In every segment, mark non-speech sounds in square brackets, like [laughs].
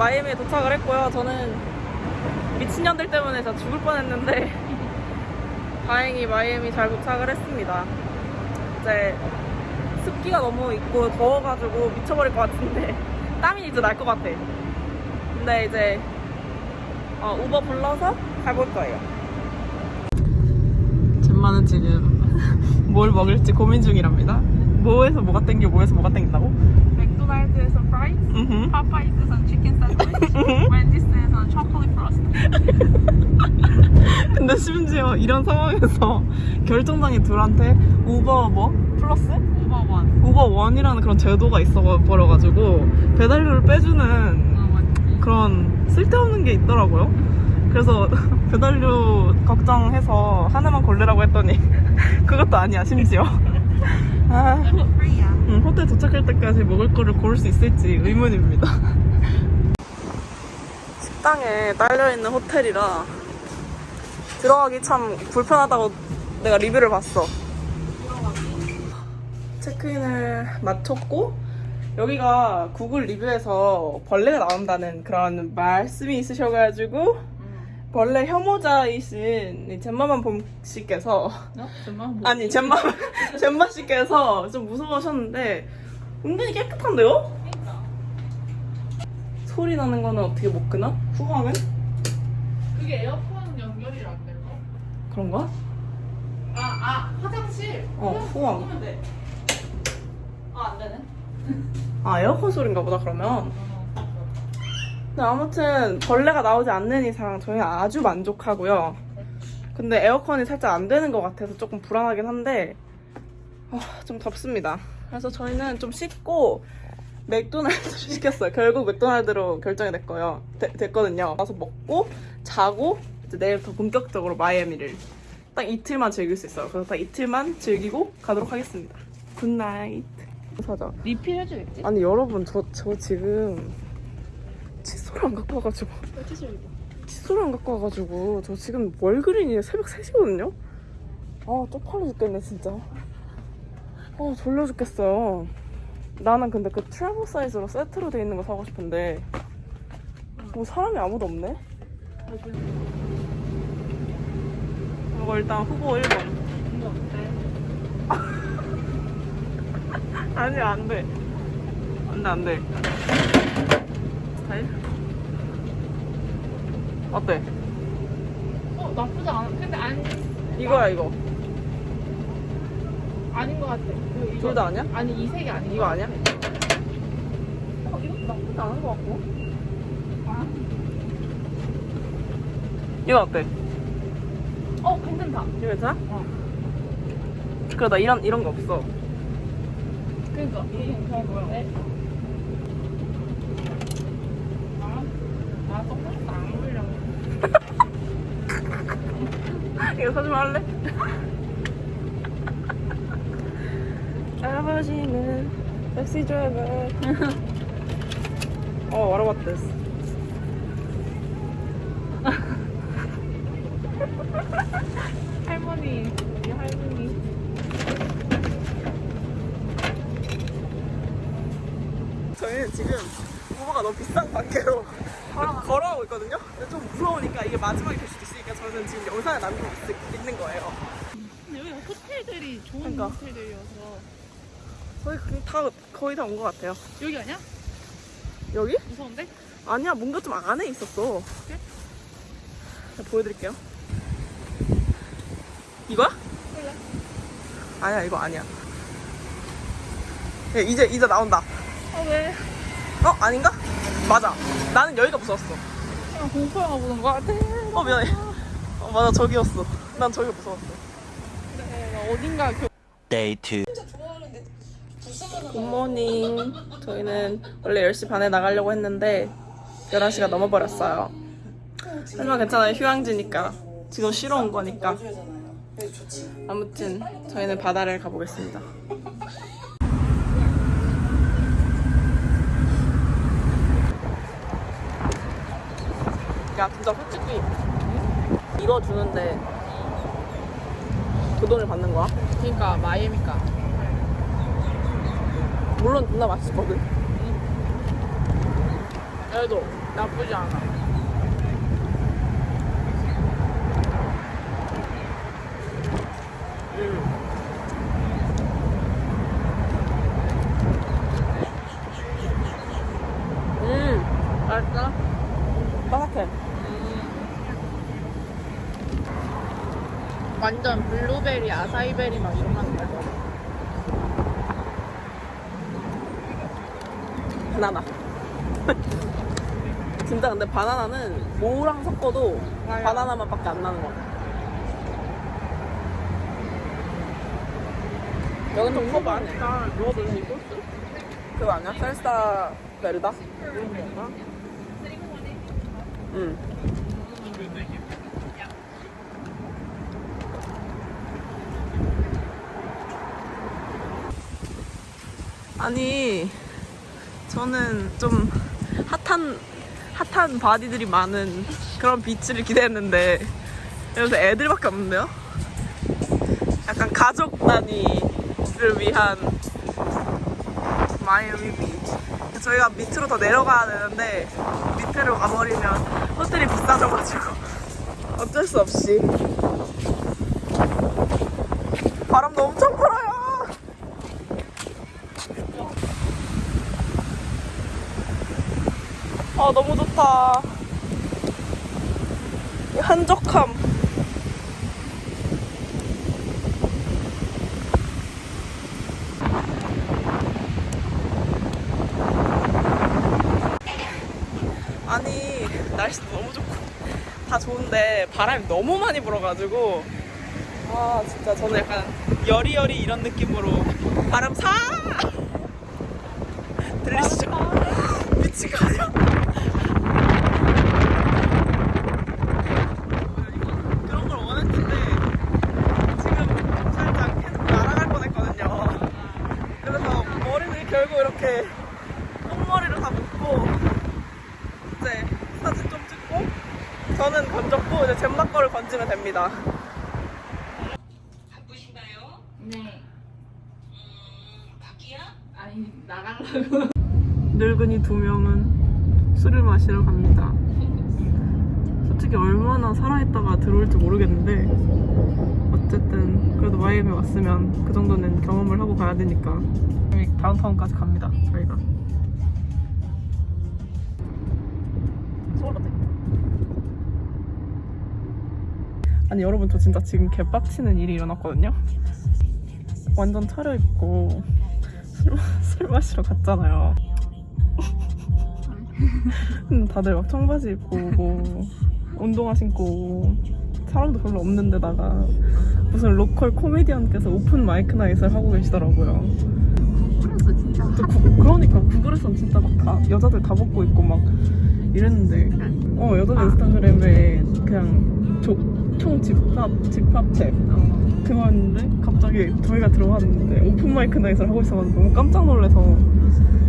마이애미에 도착을 했고요. 저는 미친년들 때문에 다 죽을 뻔했는데 [laughs] 다행히 마이애미 잘 도착을 했습니다. 이제 습기가 너무 있고 더워가지고 미쳐버릴 것 같은데 [laughs] 땀이 이제 날 것 같아. 근데 이제 어, 우버 불러서 가볼 거예요. 젬마는 지금 [laughs] 뭘 먹을지 고민 중이랍니다. 뭐에서 뭐가 땡겨, 뭐에서 뭐가 땡긴다고? 맥도날드에서 fries, 음. 파파이스에서 치킨 샌드위치, 웬디스에서 초콜릿 Frosty. 근데 심지어 이런 상황에서 [laughs] 결정장애 둘한테 우버 뭐? 플러스? Uber One. Uber One이라는 그런 제도가 있어 버려가지고 배달료를 빼주는 어, 맞지. 그런 쓸데없는 게 있더라고요. 그래서 [laughs] 배달료 걱정해서 하나만 고르라고 했더니 [laughs] 그것도 아니야 심지어. 아. 음, 호텔 도착할 때까지 먹을 거를 고를 수 있을지 의문입니다. [laughs] 식당에 딸려있는 호텔이라 들어가기 참 불편하다고 내가 리뷰를 봤어. 체크인을 마쳤고 여기가 구글 리뷰에서 벌레가 나온다는 그런 말씀이 있으셔가지고 벌레 혐오자이신 이 잼마만 봄씨께서 어? 정말 뭐? 아니 잼마 잼마 [laughs] 씨께서 좀 무서워하셨는데 은근히 깨끗한데요? 소리 나는 거는 어떻게 못 끄나? 후광은? 그게 에어컨 연결이 안 될까? 그런가? 아, 아, 화장실. 어, 후광. 끄면 돼. 아, 안 되네. 아 에어컨 소리인가 보다 그러면. 어, 아무튼 벌레가 나오지 않는 이상 저희는 아주 만족하고요. 근데 에어컨이 살짝 안 되는 것 같아서 조금 불안하긴 한데 아, 좀 덥습니다. 그래서 저희는 좀 씻고 맥도날드 [laughs] 시켰어요. 결국 맥도날드로 결정이 됐고요. 되- 됐거든요. 가서 먹고 자고 이제 내일부터 본격적으로 마이애미를 딱 이틀만 즐길 수 있어요. 그래서 딱 이틀만 즐기고 가도록 하겠습니다. Good night. 사자. 리필 해주겠지? 아니 여러분 저, 저 지금 칫솔을 안 갖고 와가지고. 칫솔을 안 갖고 와가지고. 저 지금 월그린이 새벽 3시거든요? 아 쪽팔려 죽겠네 진짜. 아 졸려 죽겠어요. 나는 근데 그 트래블 사이즈로 세트로 돼 있는 거 사고 싶은데. 뭐 사람이 아무도 없네? 이거 일단 후보 1번. 이거 어때? [laughs] 아니 안돼. 안돼 안돼 스타일 어때? 어, 나쁘지 않아. 근데 안, 이거야 이거 아닌 것 같아. 그, 둘 다 아니야? 아니, 이 색이 아닌 이거 것 아니야? 어, 이것도 나쁘지 않은 것 같고. 아. 이거 어때? 어, 괜찮다. 이거 괜찮아? 어. 그래 나 이런 이런 거 없어 그니까, 이게 괜찮은 거야. 네. 아, 아, 선글라스 안 어울려. 이거 사주면 할래? 아버지는 택시 드라이버 어 what about this? 할머니, 우리 할머니. 저희는 지금 우버가 너무 비싼 관계로 [laughs] 걸어가고 있거든요? 근데 좀 무서우니까 이게 마지막이 될 수도 있으니까 저는 지금 영상을 남기고 있, 있는 거예요 근데 여기 호텔들이 좋은 그러니까. 호텔들이어서. 저희 거의 다 거의 다 온 것 같아요 여기 아니야? 여기? 무서운데? 아니야 뭔가 좀 안에 있었어 그래? 보여드릴게요 이거야? 몰라. 아니야 이거 아니야 야, 이제 이제 나온다 아, 왜? 어 아닌가? 맞아. 나는 여기가 무서웠어. 그냥 공포 영화 보는 거 같아. 어 미안해. 어 맞아 저기였어. 난 저기가 무서웠어. 네, 어딘가 그 Day 2. 굿모닝. 저희는 원래 10시 반에 나가려고 했는데 11시가 넘어버렸어요. 하지만 괜찮아요. 휴양지니까. 지금 쉬러 온 거니까. 아무튼 저희는 바다를 가보겠습니다. 야 진짜 솔직히 이거 주는데 그 돈을 받는 거야? 그러니까 마이애미가 물론 존나 맛있거든. 그래도 나쁘지 않아. 음, 맛있어? 바삭해. 완전 블루베리, 아사이베리 맛 이런 맛 나죠. 바나나. [laughs] 진짜 근데 바나나는 뭐랑 섞어도 맞아. 바나나 맛밖에 안 나는 것 같아. 여긴. 아, 먹어도 돼, 소스? 그거 아니야? 셀사 베르다? 그런 건가? 응. 아니, 저는 좀 hot한, hot한 body들이 많은 그런 beach를 기대했는데, 여기서 애들밖에 없는데요? 약간 가족 단위를 위한 마이애미 비치. 저희가 밑으로 더 내려가야 되는데 밑으로 가버리면 호텔이 비싸져가지고 어쩔 수 없이 바람도 엄청 불어요. 아 너무 좋다. 이 한적함. 아니 날씨도 너무 좋고 다 좋은데 바람이 너무 많이 불어가지고. 아 진짜 저는 약간 여리여리 이런 느낌으로 바람 사! [laughs] 들리시죠? 아니야? 그런 걸 원했는데 지금 살짝 계속 날아갈 뻔했거든요 그래서 머리를 결국 이렇게 똥머리를 다 묶고 이제 사진 좀 찍고 저는 건졌고 이제 건지면 됩니다. 네. 아니, 나가려고. 늙은이 두 명은 술을 마시러 갑니다. 솔직히 얼마나 살아있다가 들어올지 모르겠는데 어쨌든 그래도 마이애미 왔으면 그 정도는 경험을 하고 가야 되니까 다운타운까지 갑니다. 저희가. 아니 여러분 저 진짜 지금 개빡치는 일이 일어났거든요. 완전 차려입고 술, 마- 술 마시러 갔잖아요. 다들 막 청바지 입고 오고 운동화 신고 사람도 별로 없는 데다가 무슨 local 코미디언께서 open mic night을 하고 계시더라고요. 그랬어, 진짜. 또 구- 그러니까 구글에선 진짜 막 다 여자들 다 벗고 있고 막 이랬는데 어 여자들 인스타그램에 그냥 조, 총 집합 집합체 그거였는데 갑자기 저희가 들어갔는데 open mic night을 하고 있어가지고 너무 깜짝 놀라서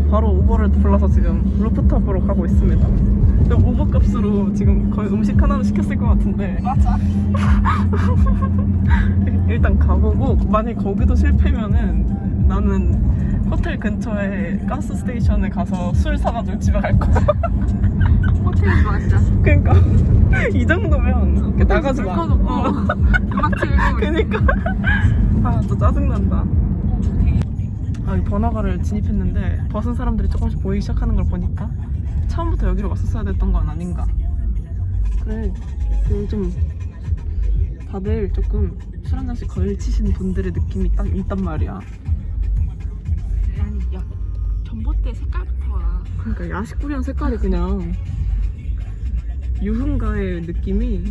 바로 우버를 불러서 지금 rooftop으로 가고 있습니다. 우버 값으로 지금 거의 음식 하나는 시켰을 것 같은데 맞아. [laughs] 일단 가보고 만약 거기도 실패면은 나는 호텔 근처에 가스 스테이션에 가서 술 사가지고 집에 갈 거야. [laughs] 호텔에서 마시자. 그러니까 [laughs] 이 정도면 이렇게 나가지 마. 꺼놓고. 어. 음악 틀고. 그러니까 [laughs] 아또 짜증 난다. 아, 이 번화가를 진입했는데 벗은 사람들이 조금씩 보이기 시작하는 걸 보니까 처음부터 여기로 왔었어야 됐던 건 아닌가. 그래, 요즘 다들 조금 술 한 잔씩 걸치시는 분들의 느낌이 딱 있단 말이야. 아니, 야, 전봇대 색깔부터가 그러니까 야식구리한 색깔이 그냥 유흥가의 느낌이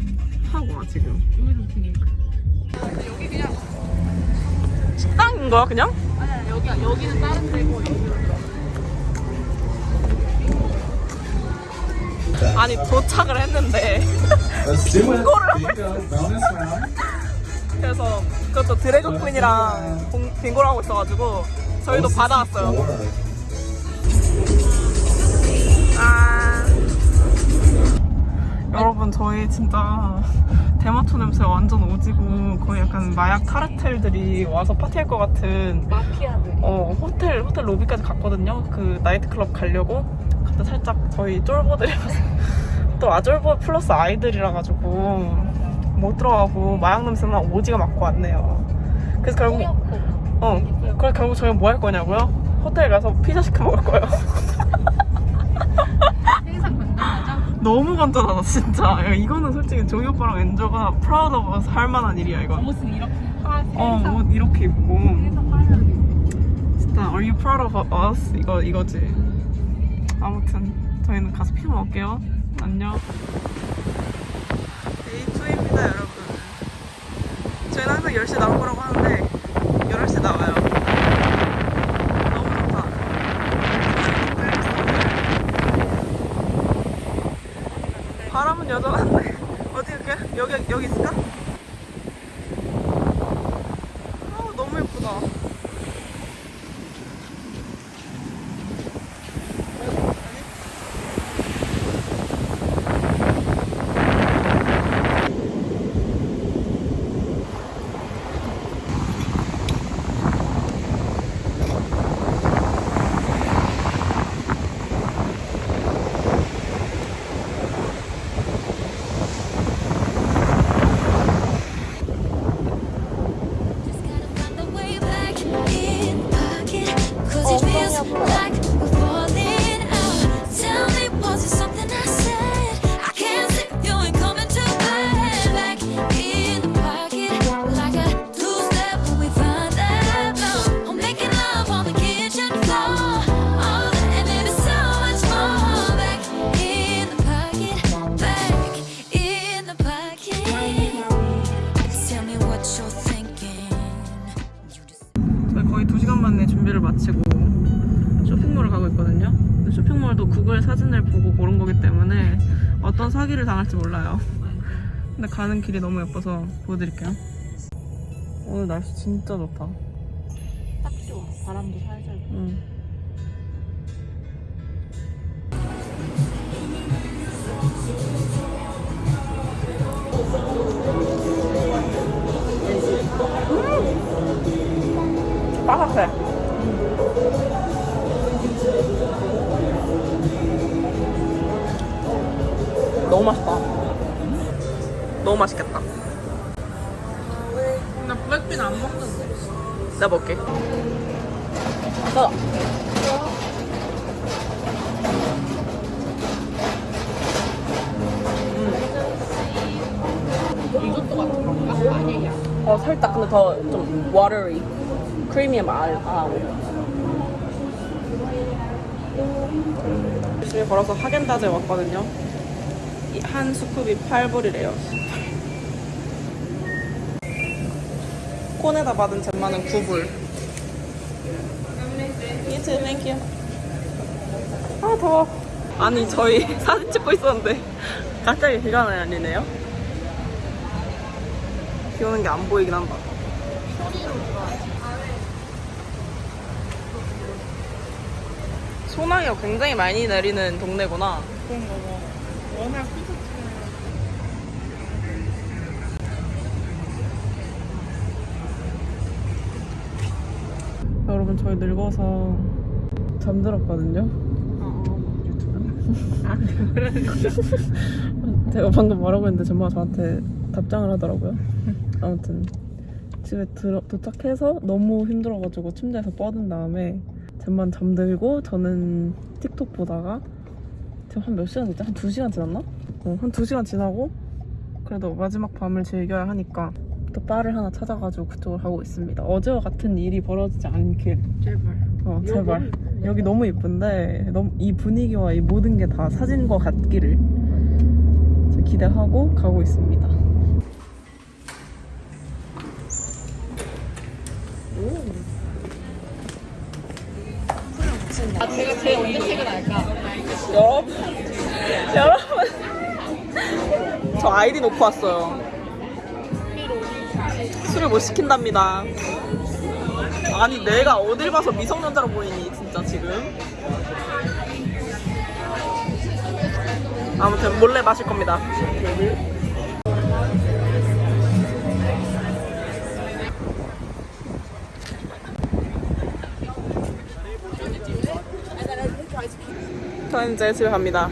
확 와 지금. 여기도 되게 식당인 거야 그냥? 아니야 여기 여기는 다른 데고 여기는 아니 도착을 했는데. Bonus [laughs] round. 그래서 그것도 드래그 퀸이랑 공- 빙고를 하고 있어가지고 저희도 받아왔어요. 여러분 저희 진짜 대마초 냄새 완전 오지고 거의 약간 마약 카르텔들이 와서 파티할 것 같은 마피아들 어 호텔 호텔 로비까지 갔거든요. 그 나이트클럽 가려고 그때 살짝 저희 쫄보들이라서 [laughs] 또 아쫄보 플러스 아이들이라 가지고 못 들어가고 마약 냄새만 오지게 맡고 왔네요. 그래서 결국 뿌옇고 어 그래 결국 저희 뭐 할 거냐고요? 호텔 가서 피자 시켜 먹을 거예요. [laughs] 너무 간단하다 진짜. 야, 이거는 솔직히 종이 오빠랑 엔저가 proud of us 할 만한 일이야 이건. 옷은 이렇게 하어옷 이렇게 입고 진짜 Are you proud of us? 이거 이거지. 아무튼 저희는 가서 피자 먹을게요. 안녕. Day 2입니다 여러분. 저희는 항상 10시에 나올 거라고 하는데 11시에 나와요. 너무 좋다. 바람은 여전한데 어디 이렇게 여기 여기 있을까? 쇼핑몰도 구글 사진을 보고 고른 거기 때문에 어떤 사기를 당할지 몰라요. 근데 가는 길이 너무 예뻐서 보여드릴게요. 오늘 날씨 진짜 좋다. 딱 좋아 바람도 살살. 응. 음! 바삭해. 너무 맛있다. 너무 맛있겠다. 나 블랙빈 안 먹는데 먹게. 나. 이것도 같은 건가? 아니야 어 살짝 근데 더 좀 watery 크리미한 말 아. 열심히 걸어서 하겐다즈에 왔거든요 이 한 스쿱이 8불이래요. 콘에다 받은 잼마는 9불. You. too, 아 더워. 아니 저희 [laughs] 사진 찍고 있었는데 [laughs] 갑자기 비가 내리네요. 비 오는 게 안 보이긴 한다 소나기가 굉장히 많이 내리는 동네구나. 그런 거 뭐. 워낙 콘서트 여러분 저희 늙어서 잠들었거든요. [laughs] [laughs] 제가 방금 뭐라고 했는데 전마가 저한테 답장을 하더라고요. [laughs] 아무튼 집에 들어, 도착해서 너무 힘들어가지고 침대에서 뻗은 다음에 쟤만 잠들고 저는 틱톡 보다가 지금 한 몇 시간 됐지? 한두 시간 지났나? 어, 한두 시간 지나고 그래도 마지막 밤을 즐겨야 하니까 또 바를 하나 찾아가지고 그쪽으로 가고 있습니다. 어제와 같은 일이 벌어지지 않길. 제발 어, 제발. 여기 너무 예쁜데 너무 이 분위기와 이 모든 게 다 사진과 같기를 저 기대하고 가고 있습니다. 아이디 놓고 왔어요. 술을 못 시킨답니다. 아니 내가 어딜 봐서 미성년자로 보이니 진짜 지금 아무튼 몰래 마실 겁니다 저는 이제 집에 갑니다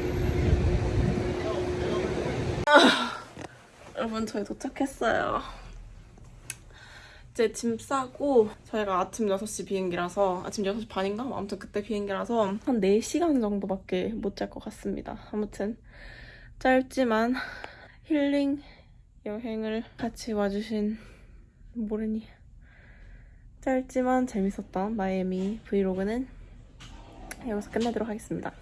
아, 여러분 저희 도착했어요 이제 짐 싸고 저희가 아침 6시 비행기라서 아침 6시 반인가? 뭐 아무튼 그때 비행기라서 한 4시간 정도밖에 못 잘 것 같습니다. 아무튼 짧지만 힐링 여행을 같이 와주신 모르니 짧지만 재밌었던 마이애미 브이로그는 여기서 끝내도록 하겠습니다.